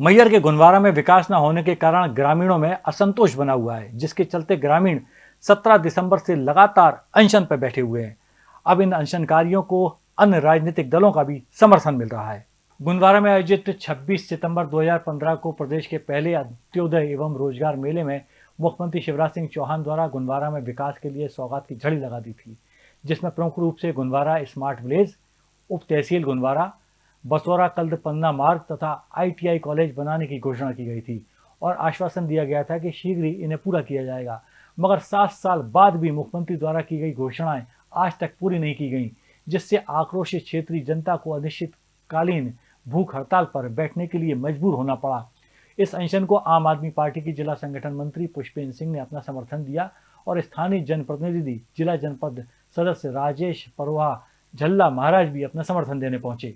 मैयर के गुनवारा में विकास न होने के कारण ग्रामीणों में असंतोष बना हुआ है, जिसके चलते ग्रामीण 17 दिसंबर से लगातार अनशन पर बैठे हुए हैं। अब इन अनशनकारियों को अन्य राजनीतिक दलों का भी समर्थन मिल रहा है। गुनवारा में आयोजित 26 सितंबर 2015 को प्रदेश के पहले अंत्योदय एवं रोज़गार मेले में मुख्यमंत्री शिवराज सिंह चौहान द्वारा गुनवारा में विकास के लिए सौगात की झड़ी लगा दी थी, जिसमें प्रमुख रूप से गुनवारा स्मार्ट विलेज, उप तहसील गुनवारा बसौरा कल्द पन्ना मार्ग तथा आईटीआई कॉलेज बनाने की घोषणा की गई थी और आश्वासन दिया गया था कि शीघ्र ही इन्हें पूरा किया जाएगा। मगर सात साल बाद भी मुख्यमंत्री द्वारा की गई घोषणाएँ आज तक पूरी नहीं की गई, जिससे आक्रोशित क्षेत्रीय जनता को अनिश्चितकालीन भूख हड़ताल पर बैठने के लिए मजबूर होना पड़ा। इस अनशन को आम आदमी पार्टी की जिला संगठन मंत्री पुष्पेंद्र सिंह ने अपना समर्थन दिया और स्थानीय जनप्रतिनिधि, जिला जनपद सदस्य राजेश परवा झल्ला महाराज भी अपना समर्थन देने पहुँचे।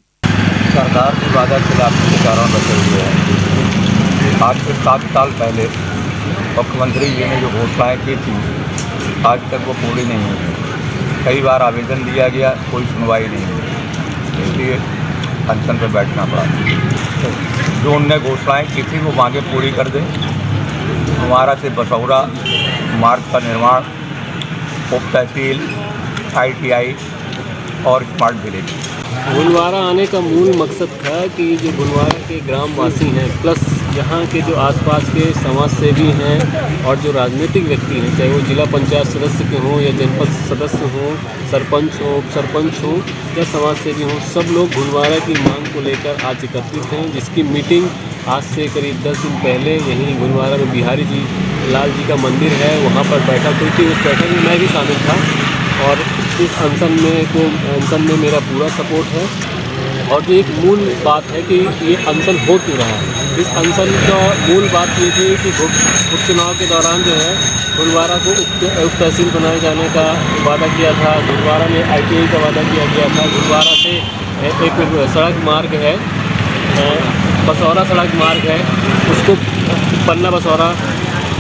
सरकार की वादा खिलाफी के कारण बचे हुए हैं। आज से सात साल पहले मुख्यमंत्री जी ने जो घोषणाएँ की थी, आज तक वो पूरी नहीं हुई। कई बार आवेदन दिया गया, कोई सुनवाई नहीं हुई। इसलिए अनशन पर बैठना पड़ा। जो उनने घोषणाएँ की थी, वो मांगे पूरी कर दें। हमारा से बसौरा मार्ग का निर्माण, उप तहसील आई और स्मार्ट विलेज गुलवारा आने का मूल मकसद था कि जो गुलवारा के ग्रामवासी हैं प्लस यहाँ के जो आसपास के समाज सेवी हैं और जो राजनीतिक व्यक्ति हैं, चाहे वो जिला पंचायत सदस्य के हों या जनपद सदस्य हों, सरपंच हो सरपंच हों या समाज सेवी हों, सब लोग गुलवारा की मांग को लेकर आज एकत्रित हैं, जिसकी मीटिंग आज से करीब दस दिन पहले यहीं गुलवारा में बिहारी जी, लाल जी का मंदिर है, वहाँ पर बैठक हुई थी, उस बैठक में मैं भी शामिल था। और इस अनशन में को अनशन में मेरा पूरा सपोर्ट है। और जो एक मूल बात है कि ये अनशन हो क्यों रहा है? इस अनशन का मूल बात ये थी कि उपचुनाव के दौरान जो है गुरुवारा को उप तहसील बनाए जाने का वादा किया था। गुरुवारा में आई का वादा किया गया था। गुरुवारा से एक सड़क मार्ग है बसौरा सड़क मार्ग है। उसको पन्ना बसौरा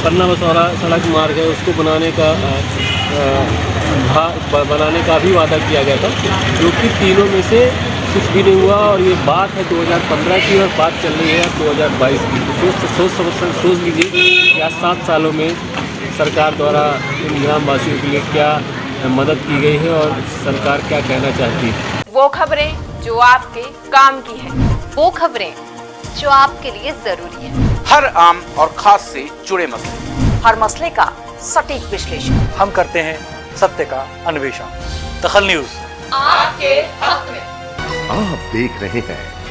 पन्ना बसौरा सड़क मार्ग है। उसको बनाने का बनाने का भी वादा किया गया था जो कि तीनों में से कुछ भी नहीं हुआ और ये बात है 2015 की और बात चल रही है 2022 की। तो सोच सोच समझ सोच लीजिए कि आज सात सालों में सरकार द्वारा इन ग्रामवासियों के लिए क्या मदद की गई है और सरकार क्या कहना चाहती है? वो खबरें जो आपके काम की है वो खबरें जो आपके लिए ज़रूरी है। हर आम और खास से जुड़े मसले। हर मसले का सटीक विश्लेषण। हम करते हैं सत्य का अन्वेषण। दखल न्यूज़। आपके हक में। आप देख रहे हैं